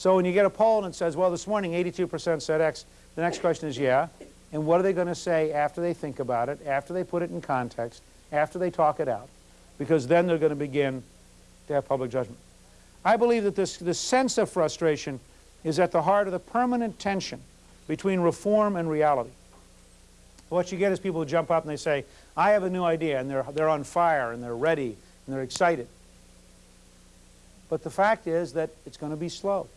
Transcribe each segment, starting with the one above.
So when you get a poll and it says, well, this morning 82% said X, the next question is, yeah, and what are they going to say after they think about it, after they put it in context, after they talk it out? Because then they're going to begin to have public judgment. I believe that this, this sense of frustration is at the heart of the permanent tension between reform and reality. What you get is people who jump up and they say, I have a new idea, and they're, they're on fire, and they're ready, and they're excited. But the fact is that it's going to be slow.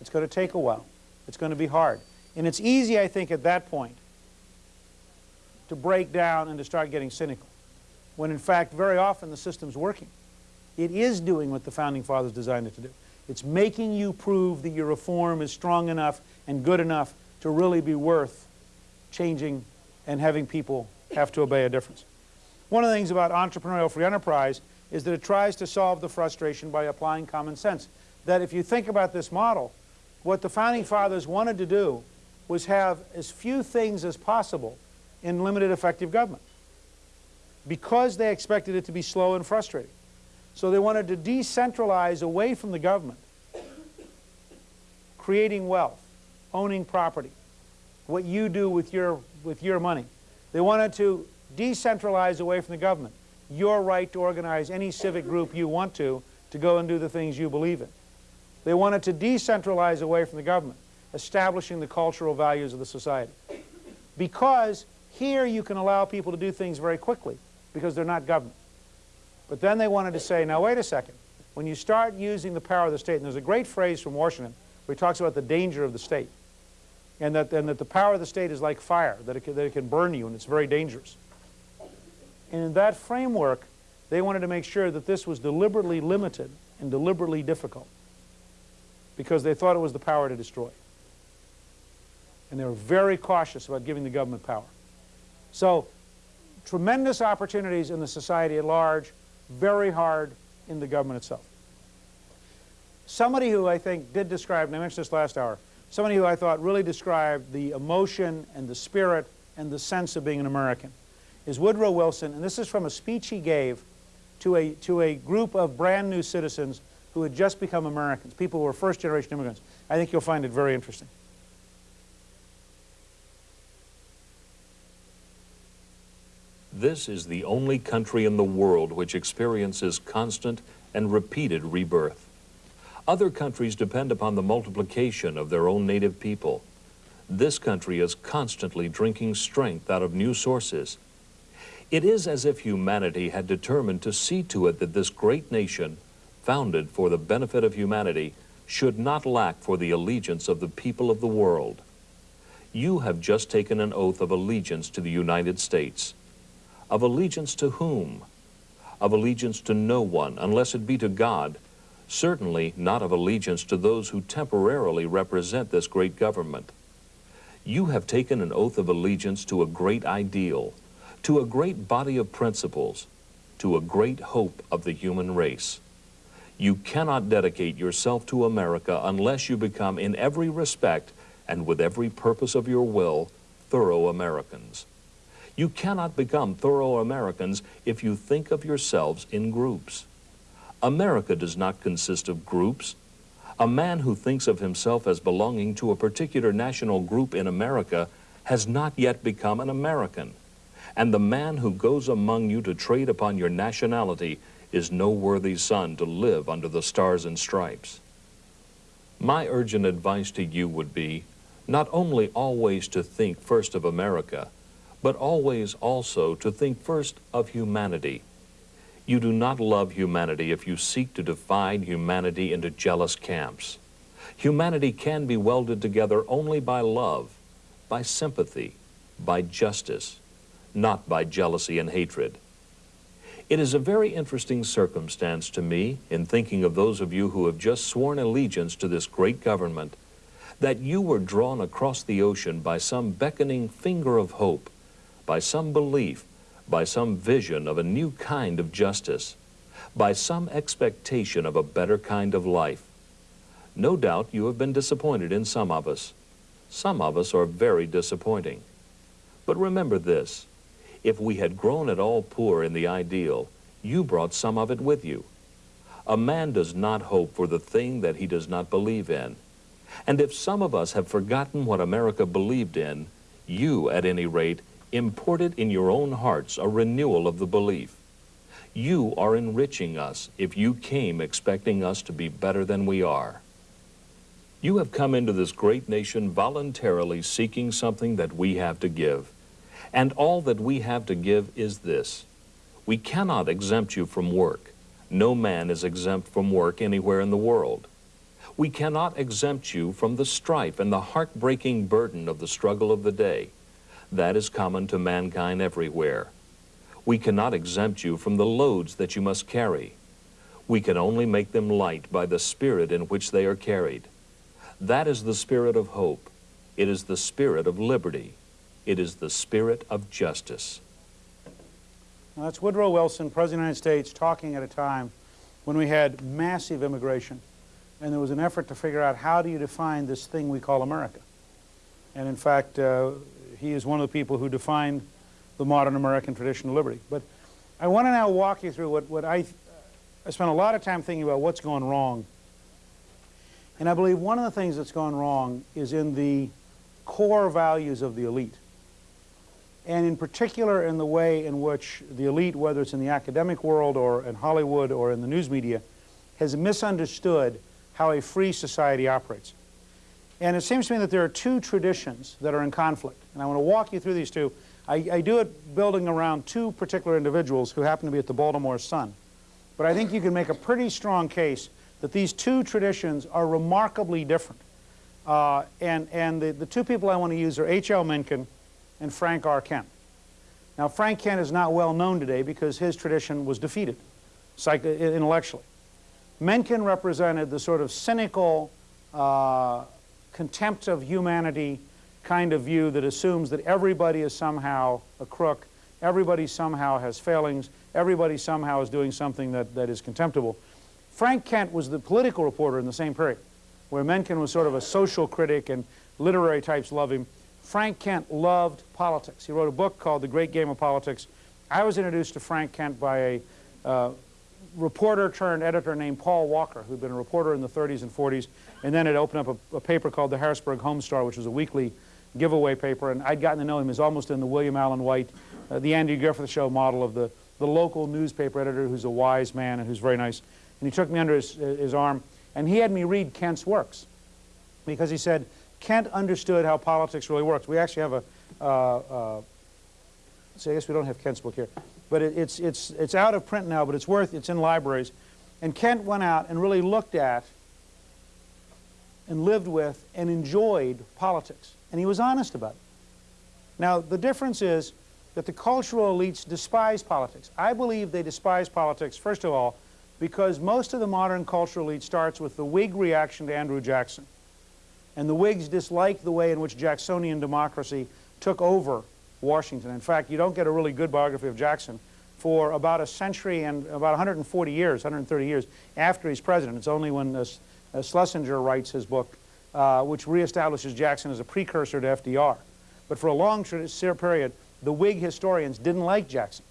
It's going to take a while. It's going to be hard. And it's easy, I think, at that point to break down and to start getting cynical, when in fact, very often the system's working. It is doing what the Founding Fathers designed it to do. It's making you prove that your reform is strong enough and good enough to really be worth changing and having people have to obey a difference. One of the things about entrepreneurial free enterprise is that it tries to solve the frustration by applying common sense. That if you think about this model, what the Founding Fathers wanted to do was have as few things as possible in limited effective government because they expected it to be slow and frustrating. So they wanted to decentralize away from the government, creating wealth, owning property, what you do with your, with your money. They wanted to decentralize away from the government, your right to organize any civic group you want to, to go and do the things you believe in. They wanted to decentralize away from the government, establishing the cultural values of the society. Because here you can allow people to do things very quickly, because they're not government. But then they wanted to say, now wait a second, when you start using the power of the state, and there's a great phrase from Washington where he talks about the danger of the state, and that, and that the power of the state is like fire, that it, can, that it can burn you and it's very dangerous. And in that framework, they wanted to make sure that this was deliberately limited and deliberately difficult because they thought it was the power to destroy. And they were very cautious about giving the government power. So tremendous opportunities in the society at large, very hard in the government itself. Somebody who I think did describe, and I mentioned this last hour, somebody who I thought really described the emotion and the spirit and the sense of being an American is Woodrow Wilson, and this is from a speech he gave to a, to a group of brand new citizens who had just become Americans, people who were first generation immigrants. I think you'll find it very interesting. This is the only country in the world which experiences constant and repeated rebirth. Other countries depend upon the multiplication of their own native people. This country is constantly drinking strength out of new sources. It is as if humanity had determined to see to it that this great nation, founded for the benefit of humanity, should not lack for the allegiance of the people of the world. You have just taken an oath of allegiance to the United States. Of allegiance to whom? Of allegiance to no one, unless it be to God, certainly not of allegiance to those who temporarily represent this great government. You have taken an oath of allegiance to a great ideal, to a great body of principles, to a great hope of the human race. You cannot dedicate yourself to America unless you become in every respect and with every purpose of your will thorough Americans. You cannot become thorough Americans if you think of yourselves in groups. America does not consist of groups. A man who thinks of himself as belonging to a particular national group in America has not yet become an American. And the man who goes among you to trade upon your nationality is no worthy son to live under the stars and stripes. My urgent advice to you would be not only always to think first of America, but always also to think first of humanity you do not love humanity if you seek to divide humanity into jealous camps. Humanity can be welded together only by love, by sympathy, by justice, not by jealousy and hatred. It is a very interesting circumstance to me, in thinking of those of you who have just sworn allegiance to this great government, that you were drawn across the ocean by some beckoning finger of hope, by some belief by some vision of a new kind of justice, by some expectation of a better kind of life. No doubt you have been disappointed in some of us. Some of us are very disappointing. But remember this, if we had grown at all poor in the ideal, you brought some of it with you. A man does not hope for the thing that he does not believe in. And if some of us have forgotten what America believed in, you, at any rate, imported in your own hearts a renewal of the belief. You are enriching us if you came expecting us to be better than we are. You have come into this great nation voluntarily seeking something that we have to give. And all that we have to give is this. We cannot exempt you from work. No man is exempt from work anywhere in the world. We cannot exempt you from the strife and the heartbreaking burden of the struggle of the day. That is common to mankind everywhere. We cannot exempt you from the loads that you must carry. We can only make them light by the spirit in which they are carried. That is the spirit of hope. It is the spirit of liberty. It is the spirit of justice. Now, that's Woodrow Wilson, President of the United States, talking at a time when we had massive immigration and there was an effort to figure out how do you define this thing we call America. And in fact, uh, he is one of the people who defined the modern American tradition of liberty. But I want to now walk you through what, what I, I spent a lot of time thinking about what's gone wrong. And I believe one of the things that's gone wrong is in the core values of the elite. And in particular in the way in which the elite, whether it's in the academic world or in Hollywood or in the news media, has misunderstood how a free society operates. And it seems to me that there are two traditions that are in conflict. And I want to walk you through these two. I, I, do it building around two particular individuals who happen to be at the Baltimore Sun. But I think you can make a pretty strong case that these two traditions are remarkably different. Uh, and and the, the two people I want to use are H.L. Mencken and Frank R. Kent. Now, Frank Kent is not well known today because his tradition was defeated intellectually. Mencken represented the sort of cynical uh, contempt of humanity kind of view that assumes that everybody is somehow a crook, everybody somehow has failings, everybody somehow is doing something that, that is contemptible. Frank Kent was the political reporter in the same period, where Mencken was sort of a social critic and literary types love him. Frank Kent loved politics. He wrote a book called The Great Game of Politics. I was introduced to Frank Kent by a uh, reporter turned editor named Paul Walker, who'd been a reporter in the 30s and 40s, and then had opened up a, a paper called the Harrisburg Home Star, which was a weekly giveaway paper, and I'd gotten to know him as almost in the William Allen White, uh, the Andy Griffith Show model of the, the local newspaper editor who's a wise man and who's very nice. And he took me under his, his arm, and he had me read Kent's works, because he said, Kent understood how politics really works. We actually have a, uh, uh, see, I guess we don't have Kent's book here but it, it's, it's, it's out of print now, but it's worth, it's in libraries. And Kent went out and really looked at and lived with and enjoyed politics. And he was honest about it. Now, the difference is that the cultural elites despise politics. I believe they despise politics, first of all, because most of the modern cultural elite starts with the Whig reaction to Andrew Jackson. And the Whigs disliked the way in which Jacksonian democracy took over Washington. In fact, you don't get a really good biography of Jackson for about a century and about 140 years, 130 years after he's president. It's only when uh, uh, Schlesinger writes his book, uh, which reestablishes Jackson as a precursor to FDR. But for a long period, the Whig historians didn't like Jackson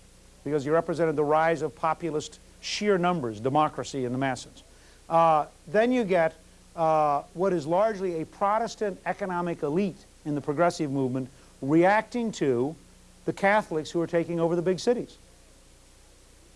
because he represented the rise of populist sheer numbers, democracy in the masses. Uh, then you get uh, what is largely a Protestant economic elite in the progressive movement reacting to the Catholics who are taking over the big cities.